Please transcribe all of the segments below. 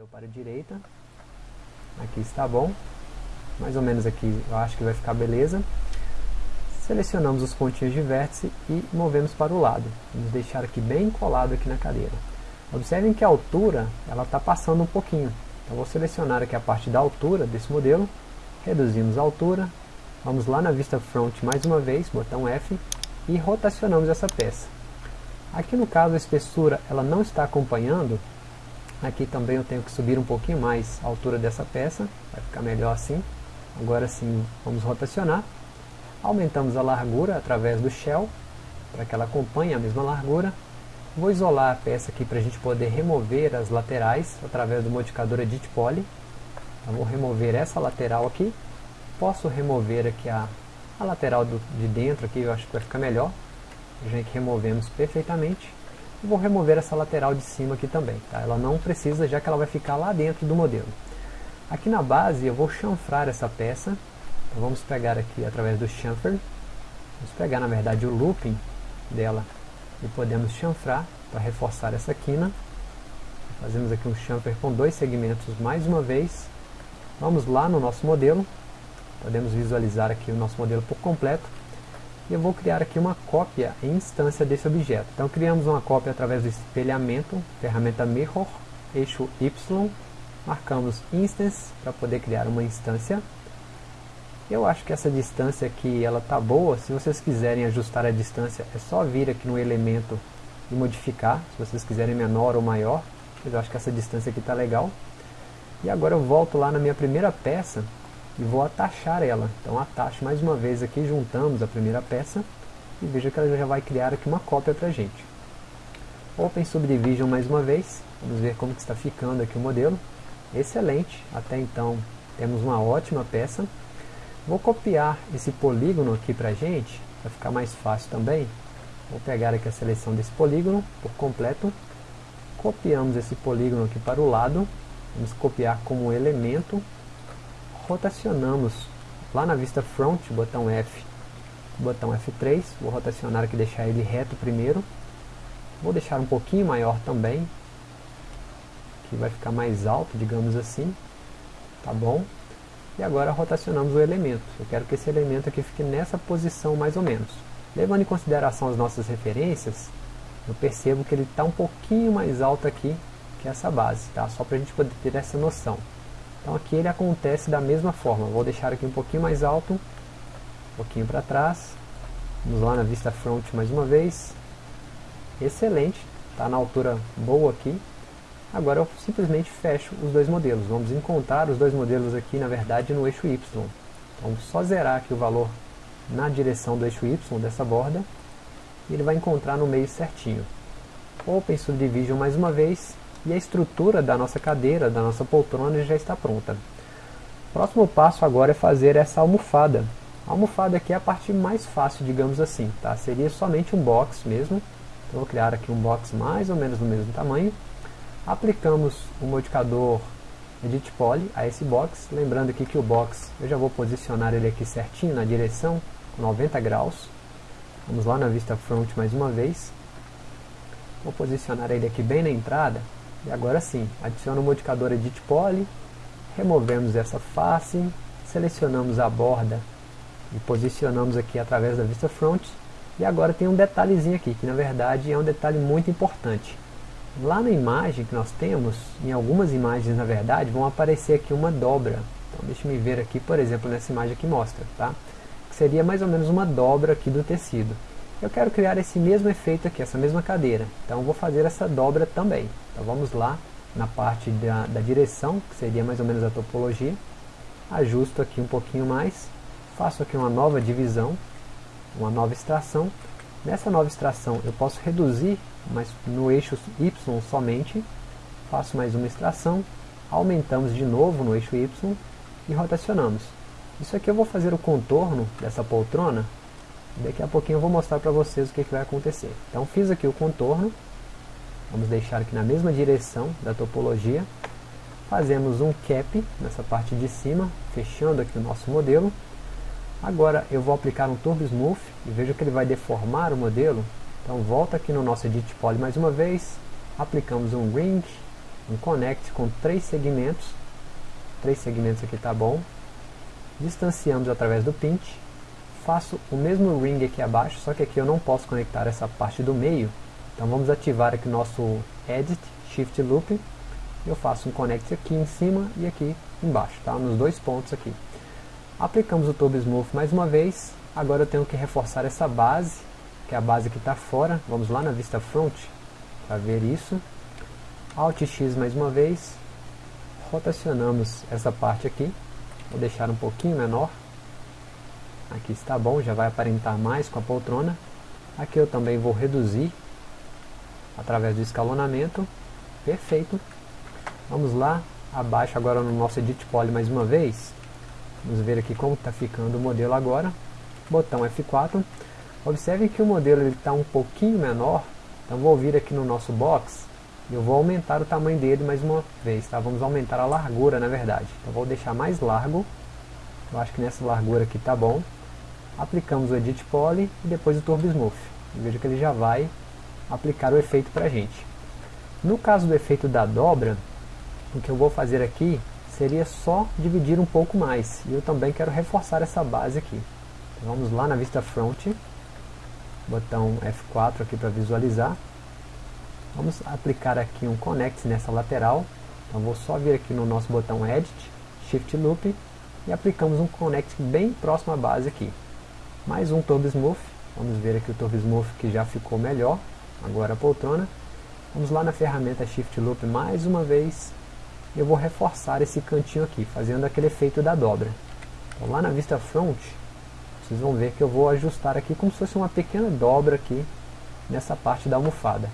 ou para a direita. Aqui está bom. Mais ou menos aqui eu acho que vai ficar beleza. Selecionamos os pontinhos de vértice e movemos para o lado. Vamos deixar aqui bem colado aqui na cadeira. Observem que a altura ela está passando um pouquinho. Então vou selecionar aqui a parte da altura desse modelo. Reduzimos a altura. Vamos lá na vista front mais uma vez, botão F. E rotacionamos essa peça. Aqui no caso a espessura ela não está acompanhando, Aqui também eu tenho que subir um pouquinho mais a altura dessa peça, vai ficar melhor assim. Agora sim, vamos rotacionar. Aumentamos a largura através do shell, para que ela acompanhe a mesma largura. Vou isolar a peça aqui para a gente poder remover as laterais através do modificador Edit Poly. Então, vou remover essa lateral aqui. Posso remover aqui a, a lateral do, de dentro, aqui eu acho que vai ficar melhor. Já que removemos perfeitamente vou remover essa lateral de cima aqui também. Tá? Ela não precisa, já que ela vai ficar lá dentro do modelo. Aqui na base eu vou chanfrar essa peça. Então vamos pegar aqui através do chamfer. Vamos pegar na verdade o looping dela e podemos chanfrar para reforçar essa quina. Fazemos aqui um chamfer com dois segmentos mais uma vez. Vamos lá no nosso modelo. Podemos visualizar aqui o nosso modelo por completo e eu vou criar aqui uma cópia em instância desse objeto. Então criamos uma cópia através do espelhamento, ferramenta Mirror, eixo Y, marcamos Instance para poder criar uma instância. Eu acho que essa distância aqui ela tá boa, se vocês quiserem ajustar a distância é só vir aqui no elemento e modificar, se vocês quiserem menor ou maior, mas eu acho que essa distância aqui está legal. E agora eu volto lá na minha primeira peça e vou atachar ela. Então atacho mais uma vez aqui, juntamos a primeira peça e veja que ela já vai criar aqui uma cópia para a gente. Open Subdivision mais uma vez, vamos ver como que está ficando aqui o modelo. Excelente, até então temos uma ótima peça. Vou copiar esse polígono aqui para a gente, para ficar mais fácil também. Vou pegar aqui a seleção desse polígono por completo. Copiamos esse polígono aqui para o lado. Vamos copiar como elemento rotacionamos lá na vista front, botão F, botão F3, vou rotacionar aqui, deixar ele reto primeiro, vou deixar um pouquinho maior também, que vai ficar mais alto, digamos assim, tá bom? E agora rotacionamos o elemento, eu quero que esse elemento aqui fique nessa posição mais ou menos. Levando em consideração as nossas referências, eu percebo que ele está um pouquinho mais alto aqui que essa base, tá? Só para a gente poder ter essa noção. Então aqui ele acontece da mesma forma. Vou deixar aqui um pouquinho mais alto, um pouquinho para trás. Vamos lá na vista front mais uma vez. Excelente, está na altura boa aqui. Agora eu simplesmente fecho os dois modelos. Vamos encontrar os dois modelos aqui, na verdade, no eixo Y. Então só zerar aqui o valor na direção do eixo Y dessa borda. E ele vai encontrar no meio certinho. Open Subdivision mais uma vez e a estrutura da nossa cadeira, da nossa poltrona já está pronta. O próximo passo agora é fazer essa almofada. A almofada aqui é a parte mais fácil, digamos assim, tá? Seria somente um box mesmo. Então vou criar aqui um box mais ou menos do mesmo tamanho. Aplicamos o modificador Edit Poly a esse box. Lembrando aqui que o box, eu já vou posicionar ele aqui certinho na direção, com 90 graus. Vamos lá na vista front mais uma vez. Vou posicionar ele aqui bem na entrada e agora sim, adiciono o modificador Edit Poly, removemos essa face, selecionamos a borda e posicionamos aqui através da vista front. E agora tem um detalhezinho aqui, que na verdade é um detalhe muito importante. Lá na imagem que nós temos, em algumas imagens na verdade, vão aparecer aqui uma dobra. Então deixa eu ver aqui, por exemplo, nessa imagem que mostra, tá? Que seria mais ou menos uma dobra aqui do tecido. Eu quero criar esse mesmo efeito aqui, essa mesma cadeira. Então vou fazer essa dobra também. Então vamos lá na parte da, da direção, que seria mais ou menos a topologia. Ajusto aqui um pouquinho mais. Faço aqui uma nova divisão, uma nova extração. Nessa nova extração eu posso reduzir, mas no eixo Y somente. Faço mais uma extração. Aumentamos de novo no eixo Y e rotacionamos. Isso aqui eu vou fazer o contorno dessa poltrona Daqui a pouquinho eu vou mostrar para vocês o que, que vai acontecer. Então fiz aqui o contorno. Vamos deixar aqui na mesma direção da topologia. Fazemos um cap nessa parte de cima, fechando aqui o nosso modelo. Agora eu vou aplicar um Turbo Smooth e veja que ele vai deformar o modelo. Então volta aqui no nosso Edit Poly mais uma vez. Aplicamos um Ring um connect com três segmentos, três segmentos aqui tá bom, distanciamos através do pinch, faço o mesmo ring aqui abaixo, só que aqui eu não posso conectar essa parte do meio, então vamos ativar aqui o nosso Edit, Shift Loop, eu faço um connect aqui em cima e aqui embaixo, tá? nos dois pontos aqui. Aplicamos o Turbo Smooth mais uma vez, agora eu tenho que reforçar essa base, que é a base que está fora, vamos lá na vista front, para ver isso. Alt X mais uma vez, rotacionamos essa parte aqui, vou deixar um pouquinho menor, aqui está bom, já vai aparentar mais com a poltrona. Aqui eu também vou reduzir através do escalonamento, perfeito. Vamos lá, abaixo agora no nosso Edit Poly mais uma vez. Vamos ver aqui como está ficando o modelo agora. Botão F4. Observe que o modelo está um pouquinho menor, então vou vir aqui no nosso box e eu vou aumentar o tamanho dele mais uma vez, tá? Vamos aumentar a largura na verdade. Então vou deixar mais largo, eu acho que nessa largura aqui está bom. Aplicamos o Edit Poly e depois o Turbo Smooth. Veja que ele já vai aplicar o efeito para a gente. No caso do efeito da dobra, o que eu vou fazer aqui seria só dividir um pouco mais. E eu também quero reforçar essa base aqui. Então, vamos lá na vista front, botão F4 aqui para visualizar. Vamos aplicar aqui um connect nessa lateral. Então vou só vir aqui no nosso botão Edit, Shift Loop e aplicamos um connect bem próximo à base aqui. Mais um Turbo Smooth. Vamos ver aqui o Turbo Smooth que já ficou melhor. Agora a poltrona. Vamos lá na ferramenta Shift Loop mais uma vez eu vou reforçar esse cantinho aqui, fazendo aquele efeito da dobra. Então, lá na vista front, vocês vão ver que eu vou ajustar aqui como se fosse uma pequena dobra aqui nessa parte da almofada.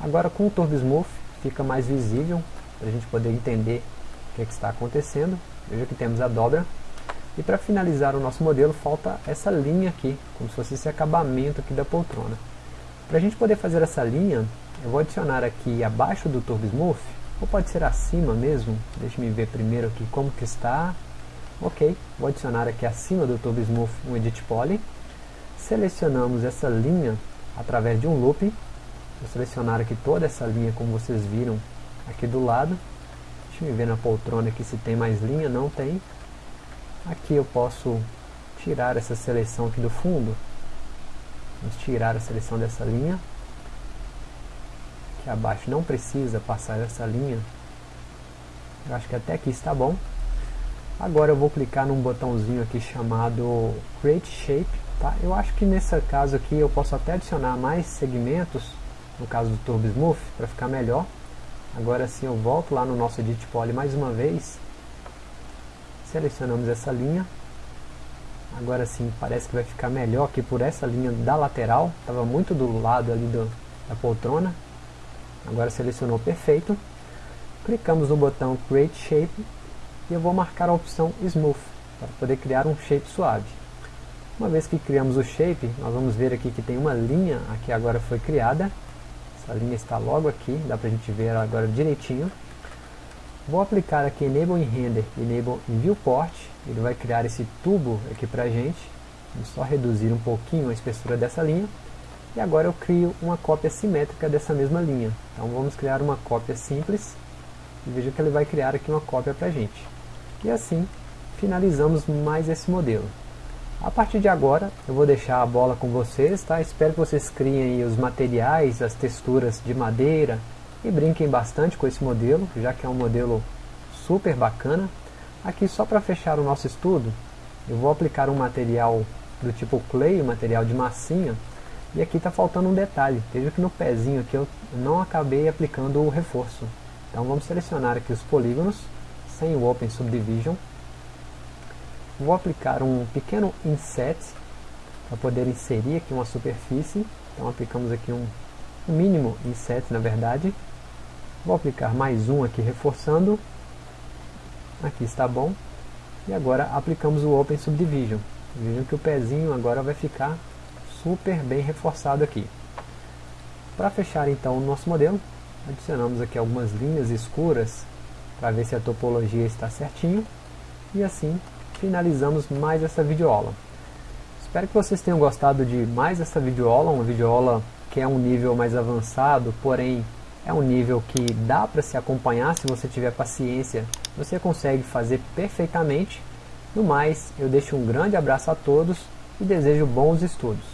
Agora com o Turbo Smooth fica mais visível, para a gente poder entender o que, é que está acontecendo. Veja que temos a dobra. E para finalizar o nosso modelo, falta essa linha aqui, como se fosse esse acabamento aqui da poltrona. Para a gente poder fazer essa linha, eu vou adicionar aqui abaixo do Turbo Smooth ou pode ser acima mesmo, deixe me ver primeiro aqui como que está, ok, vou adicionar aqui acima do Turbo Smooth um Edit Poly, selecionamos essa linha através de um loop, vou selecionar aqui toda essa linha como vocês viram aqui do lado, deixa me ver na poltrona aqui se tem mais linha, não tem, aqui eu posso tirar essa seleção aqui do fundo, vamos tirar a seleção dessa linha, aqui abaixo não precisa passar essa linha. Eu acho que até aqui está bom. Agora eu vou clicar num botãozinho aqui chamado Create Shape tá? eu acho que nesse caso aqui eu posso até adicionar mais segmentos no caso do Turbo Smooth para ficar melhor. Agora sim eu volto lá no nosso Edit Poly mais uma vez selecionamos essa linha agora sim parece que vai ficar melhor aqui por essa linha da lateral estava muito do lado ali do, da poltrona Agora selecionou perfeito. Clicamos no botão Create Shape e eu vou marcar a opção Smooth para poder criar um shape suave. Uma vez que criamos o shape, nós vamos ver aqui que tem uma linha aqui agora foi criada. Essa linha está logo aqui, dá para a gente ver agora direitinho. Vou aplicar aqui Enable in Render e Enable in Viewport. Ele vai criar esse tubo aqui para a gente. Vamos só reduzir um pouquinho a espessura dessa linha. E agora eu crio uma cópia simétrica dessa mesma linha. Então vamos criar uma cópia simples. E veja que ele vai criar aqui uma cópia para a gente. E assim finalizamos mais esse modelo. A partir de agora eu vou deixar a bola com vocês, tá? Espero que vocês criem os materiais, as texturas de madeira e brinquem bastante com esse modelo, já que é um modelo super bacana. Aqui só para fechar o nosso estudo, eu vou aplicar um material do tipo clay, um material de massinha, e aqui está faltando um detalhe. Veja que no pezinho aqui eu não acabei aplicando o reforço. Então vamos selecionar aqui os polígonos, sem o Open Subdivision. Vou aplicar um pequeno inset, para poder inserir aqui uma superfície. Então aplicamos aqui um, mínimo inset na verdade. Vou aplicar mais um aqui reforçando. Aqui está bom. E agora aplicamos o Open Subdivision. Vejam que o pezinho agora vai ficar super bem reforçado aqui. Para fechar então o nosso modelo, adicionamos aqui algumas linhas escuras para ver se a topologia está certinho e assim finalizamos mais essa videoaula. Espero que vocês tenham gostado de mais essa videoaula, uma videoaula que é um nível mais avançado, porém É um nível que dá para se acompanhar se você tiver paciência, você consegue fazer perfeitamente. No mais, eu deixo um grande abraço a todos e desejo bons estudos.